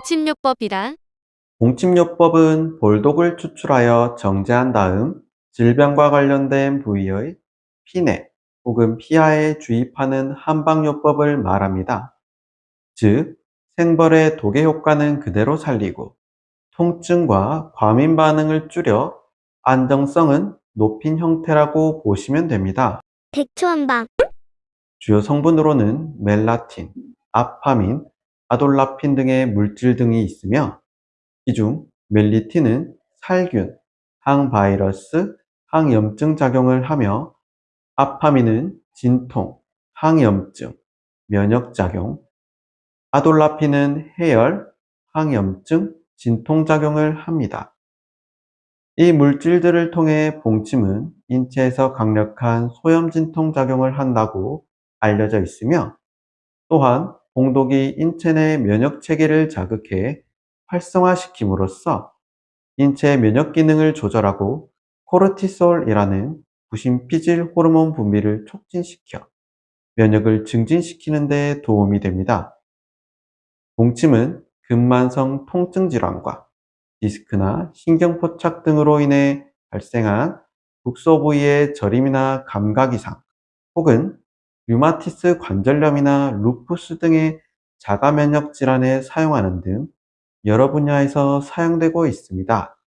침요법이란 봉침요법은 볼독을 추출하여 정제한 다음 질병과 관련된 부위의 피내 혹은 피하에 주입하는 한방요법을 말합니다. 즉, 생벌의 독의 효과는 그대로 살리고 통증과 과민 반응을 줄여 안정성은 높인 형태라고 보시면 됩니다. 백초한방 주요 성분으로는 멜라틴, 아파민, 아돌라핀 등의 물질 등이 있으며 이중 멜리틴은 살균, 항바이러스, 항염증 작용을 하며 아파민은 진통, 항염증, 면역작용, 아돌라핀은 해열, 항염증, 진통작용을 합니다. 이 물질들을 통해 봉침은 인체에서 강력한 소염진통 작용을 한다고 알려져 있으며 또한 봉독이 인체 내 면역 체계를 자극해 활성화시킴으로써 인체 면역 기능을 조절하고 코르티솔이라는 부신 피질 호르몬 분비를 촉진시켜 면역을 증진시키는 데 도움이 됩니다. 봉침은 근만성 통증 질환과 디스크나 신경포착 등으로 인해 발생한 국소 부위의 저림이나 감각 이상 혹은 류마티스 관절염이나 루푸스 등의 자가면역 질환에 사용하는 등 여러 분야에서 사용되고 있습니다.